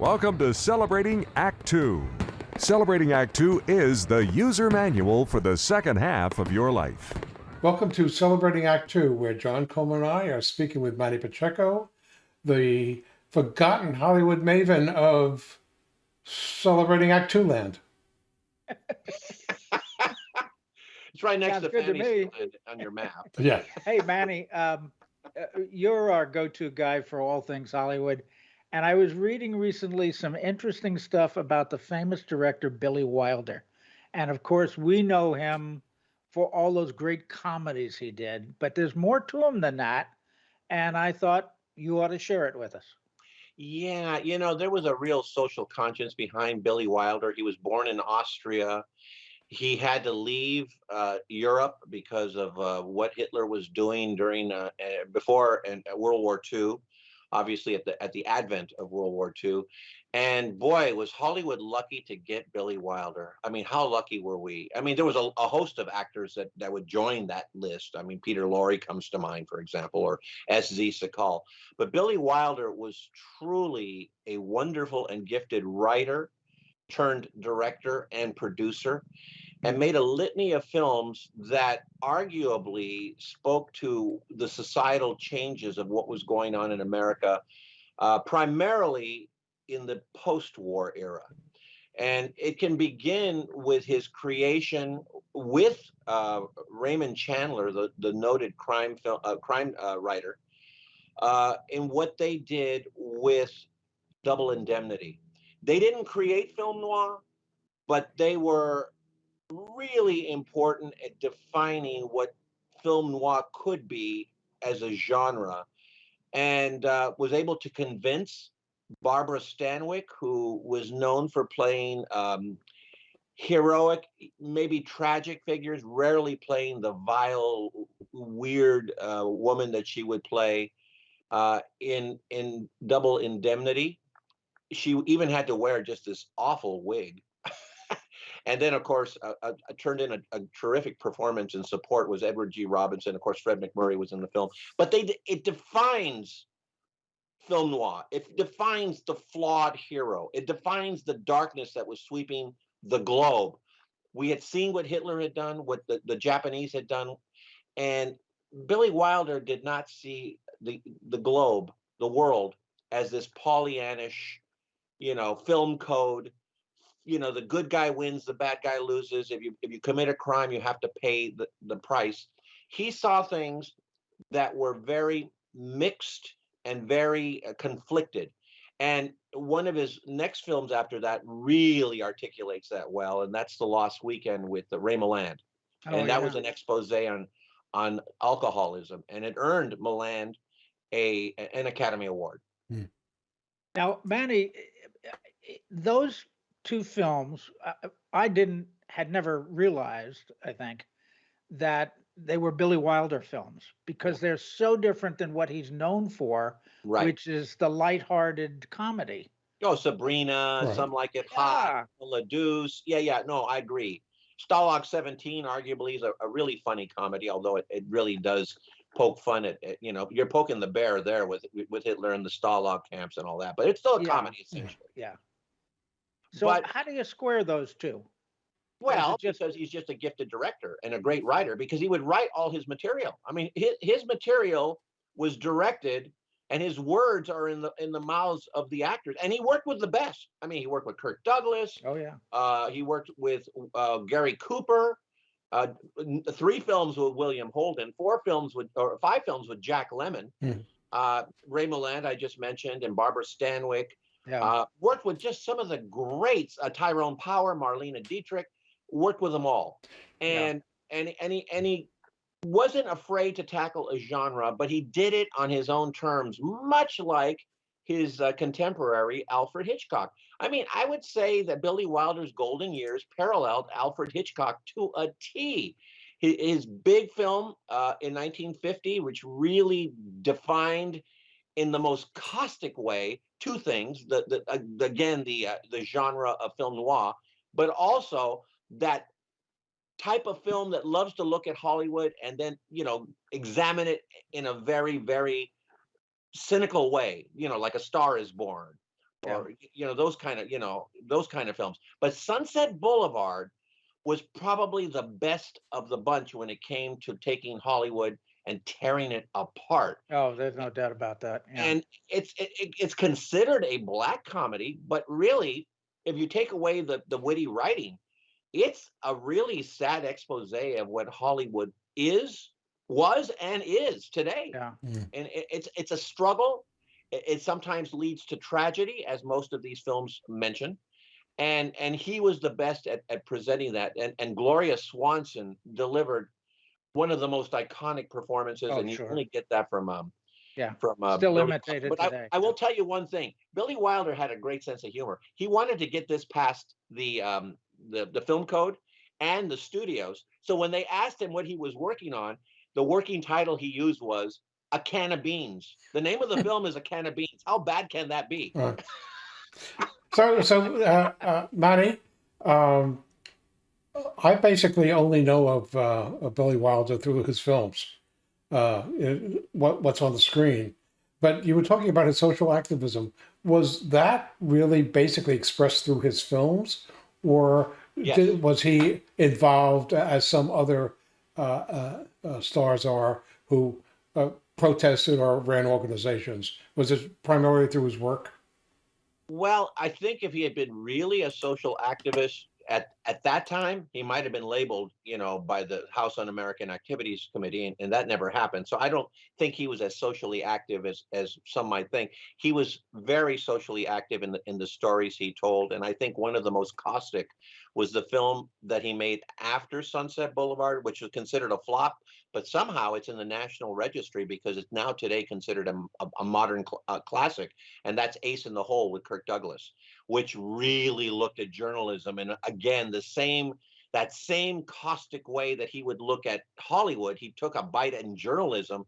Welcome to Celebrating Act Two. Celebrating Act Two is the user manual for the second half of your life. Welcome to Celebrating Act Two, where John Coleman and I are speaking with Manny Pacheco, the forgotten Hollywood maven of Celebrating Act Two land. It's right next Sounds to good to Fanny's on your map. Yeah. Hey, Manny, um, uh, you're our go-to guy for all things Hollywood. And I was reading recently some interesting stuff about the famous director Billy Wilder. And of course, we know him for all those great comedies he did, but there's more to him than that. And I thought you ought to share it with us. Yeah, you know, there was a real social conscience behind Billy Wilder. He was born in Austria. He had to leave uh, Europe because of uh, what Hitler was doing during uh, uh, before and uh, World War II, obviously at the at the advent of World War II. And boy, was Hollywood lucky to get Billy Wilder. I mean, how lucky were we? I mean, there was a, a host of actors that that would join that list. I mean, Peter Lorre comes to mind, for example, or S.Z. Sakall. But Billy Wilder was truly a wonderful and gifted writer, turned director and producer, and made a litany of films that arguably spoke to the societal changes of what was going on in America, uh, primarily in the post-war era. And it can begin with his creation with uh, Raymond Chandler, the, the noted crime film uh, crime uh, writer, uh, in what they did with Double Indemnity. They didn't create film noir, but they were really important at defining what film noir could be as a genre and uh, was able to convince Barbara Stanwyck, who was known for playing um, heroic, maybe tragic figures, rarely playing the vile, weird uh, woman that she would play uh, in in Double Indemnity. She even had to wear just this awful wig. And then, of course, uh, uh, turned in a, a, terrific performance and support was Edward G. Robinson. Of course, Fred MacMurray was in the film. But they it defines film noir. It defines the flawed hero. It defines the darkness that was sweeping the globe. We had seen what Hitler had done, what the, the Japanese had done, and Billy Wilder did not see the the globe, the world, as this Pollyannish, you know, film code. You know, the good guy wins, the bad guy loses. If you if you commit a crime, you have to pay the, the price. He saw things that were very mixed and very uh, conflicted. And one of his next films after that really articulates that well, and that's The Lost Weekend with the Ray Milland. Oh, and that yeah. was an expose on on alcoholism, and it earned Milland a an Academy Award. Now, Manny, eh, eh, those two films, uh, I didn't, had never realized, I think, that they were Billy Wilder films because they're so different than what he's known for, Right. which is the lighthearted comedy. oh, Sabrina, Right. some like it hot, La Douce. Yeah, yeah. No, I agree. Stalag 17 arguably is a, a really funny comedy, although it, it really does poke fun at, at, you know, you're poking the bear there with with Hitler and the Stalag camps and all that, but it's still a Yeah. comedy essentially. Yeah. So But- how do you square those two? Well, just- because he's just a gifted director and a great writer, because he would write all his material. I mean, his, his material was directed, and his words are in the in the mouths of the actors. And he worked with the best. I mean, he worked with Kirk Douglas. Oh, yeah. Uh, he worked with uh, Gary Cooper. Uh, three films with William Holden, four films with, or five films with Jack Lemmon. Hmm. Uh, Ray Milland, I just mentioned, and Barbara Stanwyck. Yeah. Uh, worked with just some of the greats, uh, Tyrone Power, Marlene Dietrich, worked with them all. Yeah. And and and he and he wasn't afraid to tackle a genre, but he did it on his own terms, much like his uh, contemporary Alfred Hitchcock. I mean, I would say that Billy Wilder's golden years paralleled Alfred Hitchcock to a T. His, his big film uh, in 1950, which really defined in the most caustic way two things: the, the uh, again the uh, the genre of film noir, but also that type of film that loves to look at Hollywood and then you know examine it in a very very cynical way. You know, like A Star Is Born Yeah. or you know those kind of you know those kind of films. But Sunset Boulevard was probably the best of the bunch when it came to taking Hollywood and tearing it apart. Oh, there's no doubt about that. Yeah. And it's it, it- it's considered a black comedy, but really, if you take away the the witty writing, it's a really sad expose of what Hollywood is, was, and is today. yeah. Mm. And it, it's it's a struggle. It, it sometimes leads to tragedy, as most of these films mention. And and he was the best at, at presenting that. And and Gloria Swanson delivered one of the most iconic performances, Oh, and you sure. only get that from um Yeah. from uh, Still Billy imitated but I, today. I will tell you one thing: Billy Wilder had a great sense of humor. He wanted to get this past the um, the the film code and the studios. So when they asked him what he was working on, the working title he used was "A Can of Beans." The name of the film is "A Can of Beans." How bad can that be? Right. So, so uh, uh, Manny, um, I basically only know of, uh, of Billy Wilder through his films, uh, it- what, what's on the screen. But you were talking about his social activism. Was that really basically expressed through his films, or Yes. did, was he involved as some other uh, uh, uh, stars are who uh, protested or ran organizations? Was it primarily through his work? Well, I think if he had been really a social activist at at that time, he might have been labeled, you know, by the House Un-American Activities Committee, and, and that never happened. So I don't think he was as socially active as as some might think. He was very socially active in the in the stories he told, and I think one of the most caustic was the film that he made after Sunset Boulevard, which was considered a flop, but somehow it's in the National Registry because it's now today considered a, a, a modern cl- classic, and that's Ace in the Hole with Kirk Douglas which really looked at journalism and again the same that same caustic way that he would look at Hollywood. He took a bite in journalism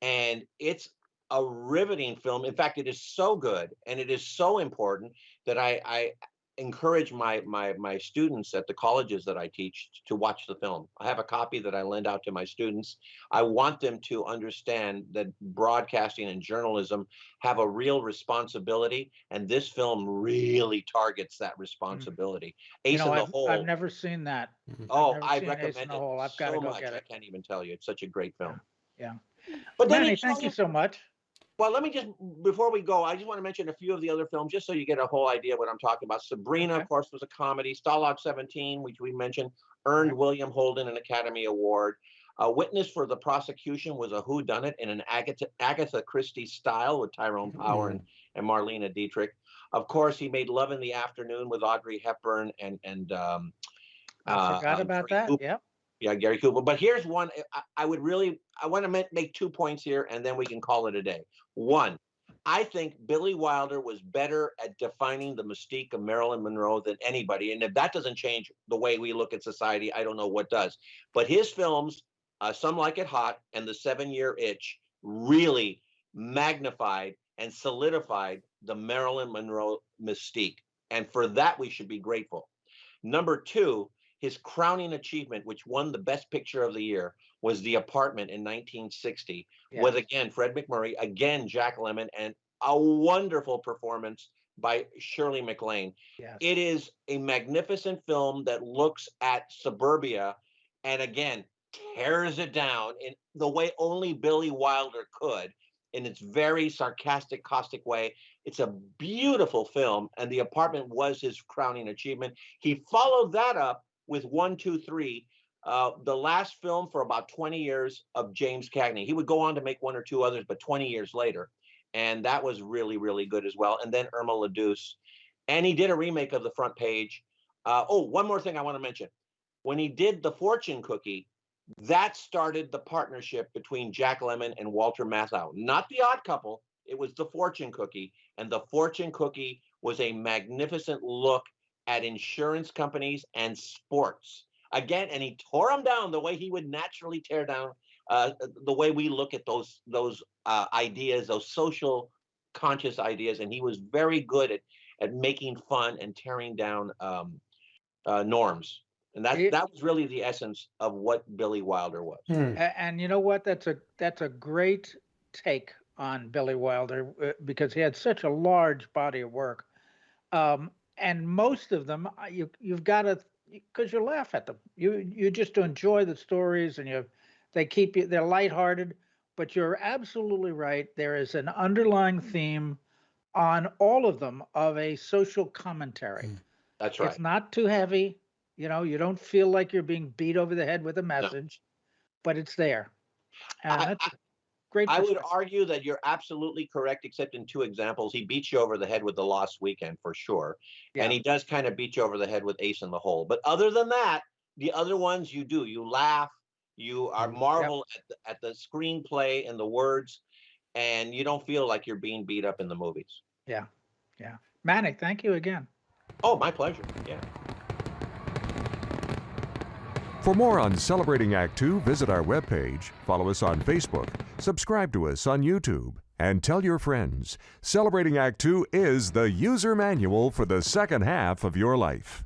and it's a riveting film. In fact it is so good and it is so important that I I encourage my my my students at the colleges that I teach to watch the film. I have a copy that I lend out to my students. I want them to understand that broadcasting and journalism have a real responsibility, and this film really targets that hmm. responsibility. Ace you know, in the I've, Hole. I've never seen that. Mm-hmm. oh, I seen Ace in recommend the it Hole. I've gotta so go much. get I can't even tell you. It's such a great film. Yeah. But then Manny, he thank you a- so much. Well, let me just before we go, I just want to mention a few of the other films, just so you get a whole idea of what I'm talking about. Sabrina, Okay. of course, was a comedy. Stalag 17, which we mentioned, earned William Holden an Academy Award. A Witness for the Prosecution was a whodunit in an Agatha, Agatha Christie style with Tyrone Power and, and Marlene Dietrich. Of course, he made Love in the Afternoon with Audrey Hepburn and and um, I uh, forgot um, about that. Yep. Yeah, Gary Cooper. But here's one. I, I would really, I want to make two points here, and then we can call it a day. One, I think Billy Wilder was better at defining the mystique of Marilyn Monroe than anybody. And if that doesn't change the way we look at society, I don't know what does. But his films, uh, Some Like It Hot and The Seven Year Itch, really magnified and solidified the Marilyn Monroe mystique. And for that, we should be grateful. Number two, his crowning achievement, which won the Best Picture of the Year, was The Apartment in 1960, with again Fred MacMurray, again Jack Lemmon, and a wonderful performance by Shirley MacLaine. Yes. It is a magnificent film that looks at suburbia and again tears it down in the way only Billy Wilder could in its very sarcastic, caustic way. It's a beautiful film, and The Apartment was his crowning achievement. He followed that up with One, Two, Three, uh, the last film for about 20 years of James Cagney. He would go on to make one or two others, but 20 years later. And that was really, really good as well. And then Irma La Douce. And he did a remake of The Front Page. Uh, oh, one more thing I want to mention. When he did The Fortune Cookie, that started the partnership between Jack Lemmon and Walter Matthau. Not The Odd Couple, it was The Fortune Cookie. And The Fortune Cookie was a magnificent look at insurance companies and sports. Again, and he tore them down the way he would naturally tear down uh, the way we look at those those uh, ideas, those social conscious ideas, and he was very good at at making fun and tearing down um, uh, norms. And that that was really the essence of what Billy Wilder was. Hmm. And you know what? That's a that's a great take on Billy Wilder uh, because he had such a large body of work, um, and most of them uh, you you've got to because you laugh at them. You you just enjoy the stories and you they keep you they're lighthearted. But you're absolutely right. There is an underlying theme on all of them of a social commentary. That's right. It's not too heavy. You know, you don't feel like you're being beat over the head with a message, but it's there. And I- that's a great. I would argue that you're absolutely correct, except in two examples. He beats you over the head with the Lost Weekend for sure, Yeah. and he does kind of beat you over the head with Ace in the Hole. But other than that, the other ones you do. You laugh, you are Mm, yep. marvel at, the, at the screenplay and the words, and you don't feel like you're being beat up in the movies. Yeah. Yeah. Manny, thank you again. Oh, my pleasure. Yeah. For more on Celebrating Act Two, visit our webpage, follow us on Facebook, subscribe to us on YouTube, and tell your friends. Celebrating Act Two is the user manual for the second half of your life.